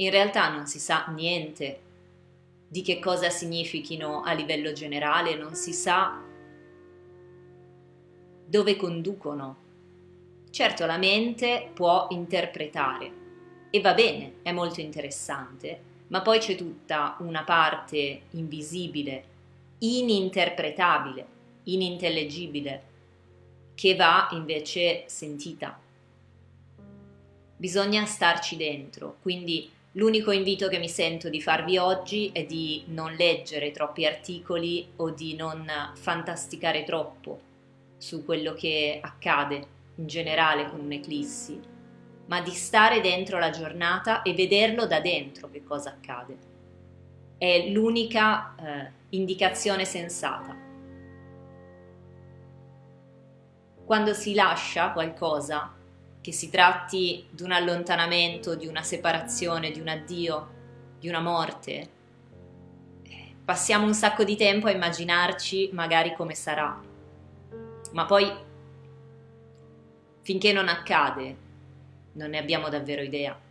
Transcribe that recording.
in realtà non si sa niente di che cosa significhino a livello generale, non si sa dove conducono. Certo la mente può interpretare e va bene, è molto interessante, ma poi c'è tutta una parte invisibile, ininterpretabile, inintellegibile, che va invece sentita. Bisogna starci dentro, quindi L'unico invito che mi sento di farvi oggi è di non leggere troppi articoli o di non fantasticare troppo su quello che accade in generale con un'eclissi, ma di stare dentro la giornata e vederlo da dentro che cosa accade. È l'unica eh, indicazione sensata. Quando si lascia qualcosa che si tratti di un allontanamento, di una separazione, di un addio, di una morte, passiamo un sacco di tempo a immaginarci magari come sarà, ma poi finché non accade non ne abbiamo davvero idea.